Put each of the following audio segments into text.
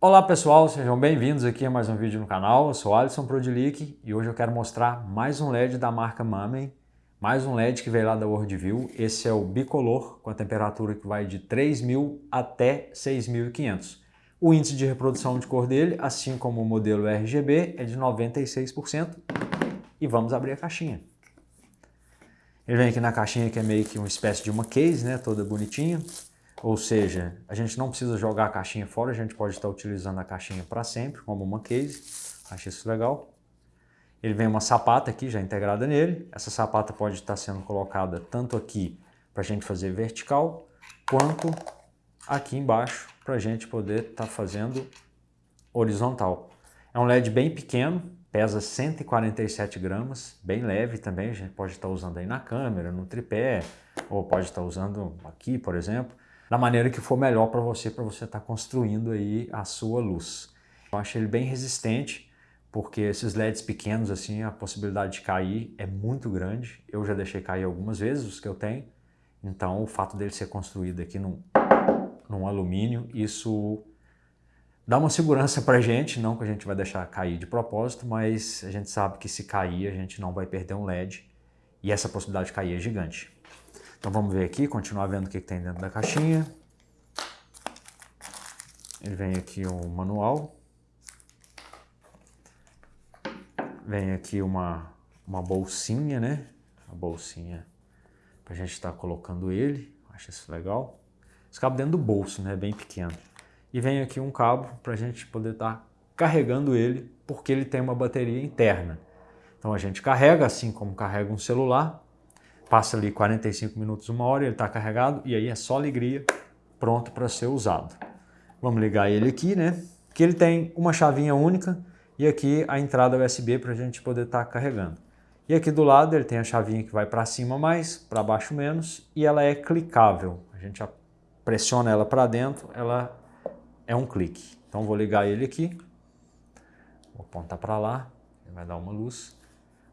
Olá pessoal, sejam bem-vindos aqui a mais um vídeo no canal. Eu sou Alisson Prodilic e hoje eu quero mostrar mais um LED da marca Mamen, mais um LED que veio lá da Worldview. Esse é o bicolor com a temperatura que vai de 3.000 até 6.500. O índice de reprodução de cor dele, assim como o modelo RGB, é de 96%. E vamos abrir a caixinha. Ele vem aqui na caixinha que é meio que uma espécie de uma case, né, toda bonitinha. Ou seja, a gente não precisa jogar a caixinha fora, a gente pode estar utilizando a caixinha para sempre, como uma case. Acho isso legal. Ele vem uma sapata aqui já integrada nele. Essa sapata pode estar sendo colocada tanto aqui para a gente fazer vertical, quanto aqui embaixo para a gente poder estar fazendo horizontal. É um LED bem pequeno, pesa 147 gramas, bem leve também, a gente pode estar usando aí na câmera, no tripé, ou pode estar usando aqui, por exemplo da maneira que for melhor para você, para você estar tá construindo aí a sua luz. Eu acho ele bem resistente, porque esses LEDs pequenos, assim, a possibilidade de cair é muito grande. Eu já deixei cair algumas vezes os que eu tenho, então o fato dele ser construído aqui num, num alumínio, isso dá uma segurança para a gente, não que a gente vai deixar cair de propósito, mas a gente sabe que se cair a gente não vai perder um LED e essa possibilidade de cair é gigante. Então vamos ver aqui, continuar vendo o que, que tem dentro da caixinha. Ele vem aqui um manual. Vem aqui uma, uma bolsinha, né? A bolsinha para a gente estar tá colocando ele. Acho isso legal. Esse cabo dentro do bolso, né? Bem pequeno. E vem aqui um cabo para a gente poder estar tá carregando ele, porque ele tem uma bateria interna. Então a gente carrega, assim como carrega um celular, passa ali 45 minutos, uma hora, ele está carregado e aí é só alegria, pronto para ser usado. Vamos ligar ele aqui, né? Que ele tem uma chavinha única e aqui a entrada USB para a gente poder estar tá carregando. E aqui do lado ele tem a chavinha que vai para cima mais, para baixo menos e ela é clicável. A gente pressiona ela para dentro, ela é um clique. Então vou ligar ele aqui, vou apontar para lá, vai dar uma luz.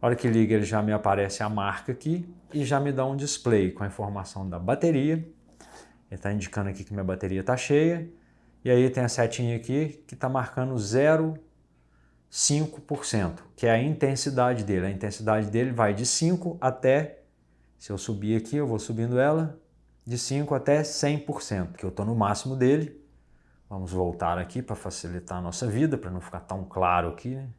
A hora que liga ele já me aparece a marca aqui e já me dá um display com a informação da bateria. Ele está indicando aqui que minha bateria está cheia. E aí tem a setinha aqui que está marcando 0,5%, que é a intensidade dele. A intensidade dele vai de 5 até, se eu subir aqui, eu vou subindo ela, de 5 até 100%, que eu estou no máximo dele. Vamos voltar aqui para facilitar a nossa vida, para não ficar tão claro aqui, né?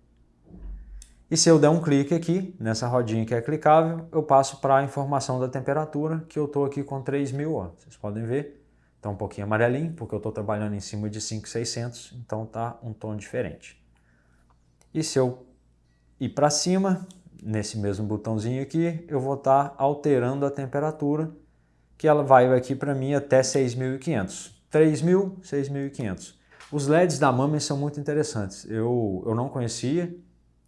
E se eu der um clique aqui, nessa rodinha que é clicável, eu passo para a informação da temperatura, que eu estou aqui com 3.000, ó. Vocês podem ver, está um pouquinho amarelinho, porque eu estou trabalhando em cima de 5.600, então está um tom diferente. E se eu ir para cima, nesse mesmo botãozinho aqui, eu vou estar tá alterando a temperatura, que ela vai aqui para mim até 6.500. 3.000, 6.500. Os LEDs da Mamen são muito interessantes. Eu, eu não conhecia,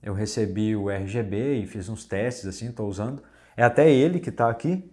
eu recebi o RGB e fiz uns testes assim, estou usando. É até ele que está aqui,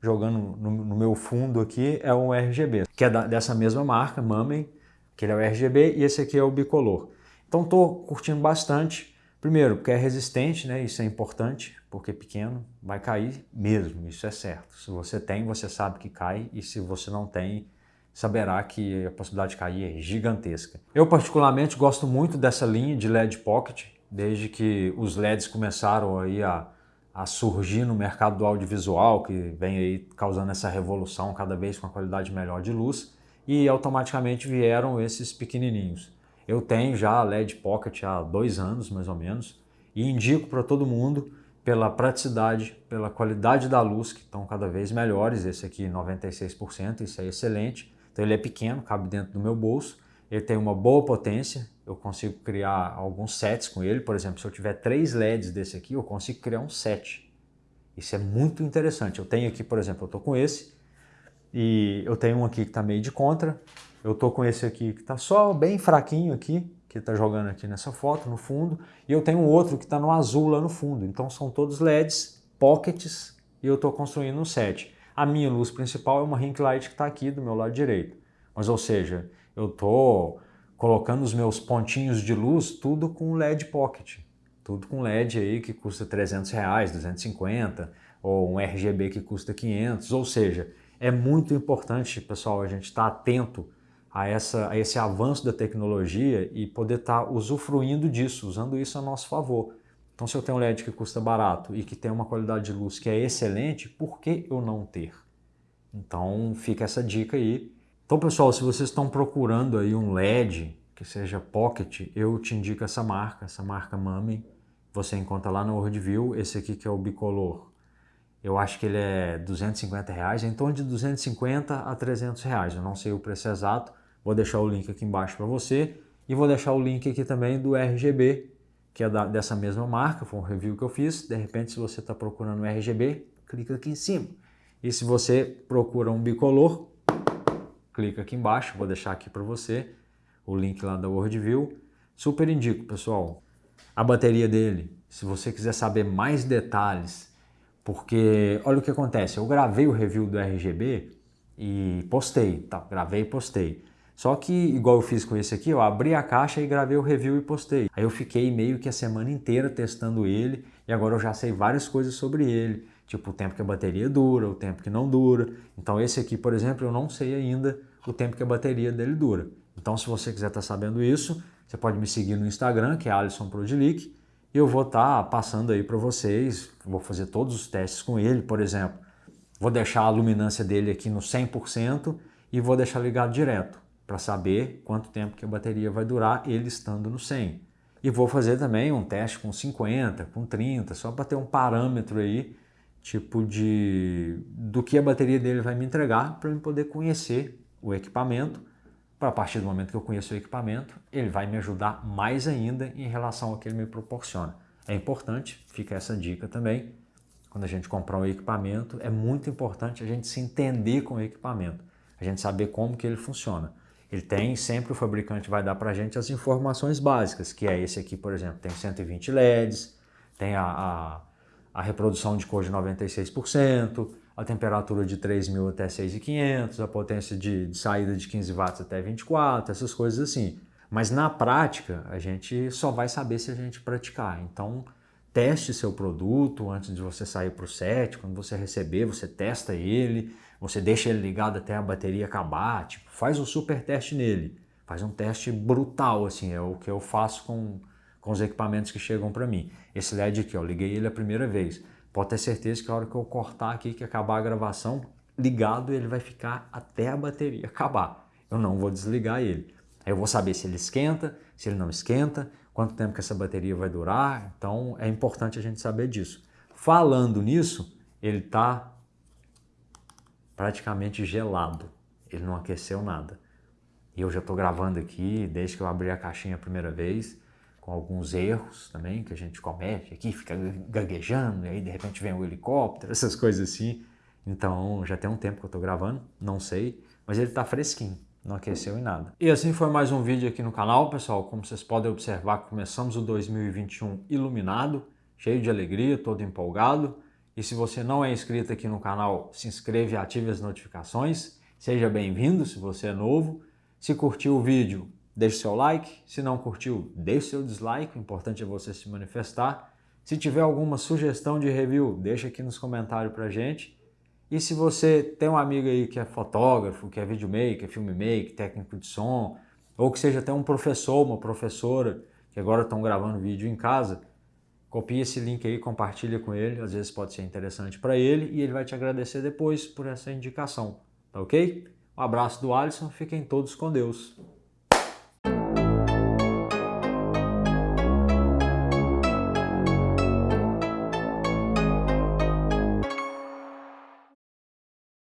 jogando no, no, meu fundo aqui, é um RGB, que é da, dessa mesma marca, Mamen, que ele é o RGB, e esse aqui é o bicolor. Então estou curtindo bastante. Primeiro, porque é resistente, né? isso é importante, porque pequeno vai cair mesmo, isso é certo. Se você tem, você sabe que cai, e se você não tem, saberá que a possibilidade de cair é gigantesca. Eu particularmente gosto muito dessa linha de LED Pocket, desde que os LEDs começaram aí a, a surgir no mercado do audiovisual, que vem aí causando essa revolução cada vez com a qualidade melhor de luz, e automaticamente vieram esses pequenininhos. Eu tenho já LED Pocket há dois anos, mais ou menos, e indico para todo mundo pela praticidade, pela qualidade da luz, que estão cada vez melhores. Esse aqui 96%, isso é excelente. Então ele é pequeno, cabe dentro do meu bolso, ele tem uma boa potência, eu consigo criar alguns sets com ele, por exemplo, se eu tiver três LEDs desse aqui, eu consigo criar um set. Isso é muito interessante. Eu tenho aqui, por exemplo, eu estou com esse, e eu tenho um aqui que está meio de contra, eu estou com esse aqui que está só bem fraquinho aqui, que está jogando aqui nessa foto, no fundo, e eu tenho outro que está no azul lá no fundo. Então são todos LEDs, pockets, e eu estou construindo um set. A minha luz principal é uma ring light que está aqui do meu lado direito. Mas, ou seja, eu estou colocando os meus pontinhos de luz tudo com LED Pocket. Tudo com LED aí que custa 300 reais, 250, ou um RGB que custa 500, ou seja, é muito importante, pessoal, a gente estar tá atento a, essa, a esse avanço da tecnologia e poder estar tá usufruindo disso, usando isso a nosso favor. Então, se eu tenho um LED que custa barato e que tem uma qualidade de luz que é excelente, por que eu não ter? Então, fica essa dica aí. Então, pessoal, se vocês estão procurando aí um LED que seja Pocket, eu te indico essa marca, essa marca Mami. Você encontra lá no Worldview, esse aqui que é o bicolor. Eu acho que ele é 250 reais, em torno de 250 a 300 reais. Eu não sei o preço exato, vou deixar o link aqui embaixo para você. E vou deixar o link aqui também do RGB, que é da, dessa mesma marca, foi um review que eu fiz. De repente, se você está procurando RGB, clica aqui em cima. E se você procura um bicolor, clica aqui embaixo, vou deixar aqui para você o link lá da Worldview. Super indico, pessoal. A bateria dele, se você quiser saber mais detalhes, porque olha o que acontece, eu gravei o review do RGB e postei, tá? gravei e postei. Só que, igual eu fiz com esse aqui, eu abri a caixa e gravei o review e postei. Aí eu fiquei meio que a semana inteira testando ele e agora eu já sei várias coisas sobre ele. Tipo, o tempo que a bateria dura, o tempo que não dura. Então esse aqui, por exemplo, eu não sei ainda o tempo que a bateria dele dura. Então se você quiser estar tá sabendo isso, você pode me seguir no Instagram, que é Alisson Prodilic, e eu vou estar tá passando aí para vocês, vou fazer todos os testes com ele, por exemplo. Vou deixar a luminância dele aqui no 100% e vou deixar ligado direto para saber quanto tempo que a bateria vai durar ele estando no 100. E vou fazer também um teste com 50, com 30, só para ter um parâmetro aí, tipo de do que a bateria dele vai me entregar para eu poder conhecer o equipamento. Para a partir do momento que eu conheço o equipamento, ele vai me ajudar mais ainda em relação ao que ele me proporciona. É importante, fica essa dica também, quando a gente comprar um equipamento, é muito importante a gente se entender com o equipamento, a gente saber como que ele funciona. Ele tem, sempre o fabricante vai dar para a gente as informações básicas, que é esse aqui, por exemplo, tem 120 LEDs, tem a, a, a reprodução de cor de 96%, a temperatura de 3.000 até 6.500, a potência de, de saída de 15 watts até 24, essas coisas assim. Mas na prática, a gente só vai saber se a gente praticar. Então, teste seu produto antes de você sair para o set, quando você receber, você testa ele, você deixa ele ligado até a bateria acabar, tipo, faz um super teste nele, faz um teste brutal, assim, é o que eu faço com, com os equipamentos que chegam para mim. Esse LED aqui, ó, liguei ele a primeira vez, pode ter certeza que a hora que eu cortar aqui, que acabar a gravação, ligado ele vai ficar até a bateria acabar, eu não vou desligar ele. Aí eu vou saber se ele esquenta, se ele não esquenta, quanto tempo que essa bateria vai durar, então é importante a gente saber disso. Falando nisso, ele está praticamente gelado, ele não aqueceu nada. E eu já estou gravando aqui, desde que eu abri a caixinha a primeira vez, com alguns erros também que a gente comete aqui, fica gaguejando, e aí de repente vem o um helicóptero, essas coisas assim. Então já tem um tempo que eu estou gravando, não sei, mas ele está fresquinho não aqueceu em nada. E assim foi mais um vídeo aqui no canal, pessoal. Como vocês podem observar, começamos o 2021 iluminado, cheio de alegria, todo empolgado. E se você não é inscrito aqui no canal, se inscreve e ative as notificações. Seja bem-vindo se você é novo. Se curtiu o vídeo, deixe seu like. Se não curtiu, deixe seu dislike. O importante é você se manifestar. Se tiver alguma sugestão de review, deixa aqui nos comentários pra gente. E se você tem um amigo aí que é fotógrafo, que é videomaker, filmmaker, técnico de som, ou que seja até um professor, uma professora, que agora estão gravando vídeo em casa, copie esse link aí, compartilha com ele, às vezes pode ser interessante para ele e ele vai te agradecer depois por essa indicação, tá ok? Um abraço do Alisson, fiquem todos com Deus.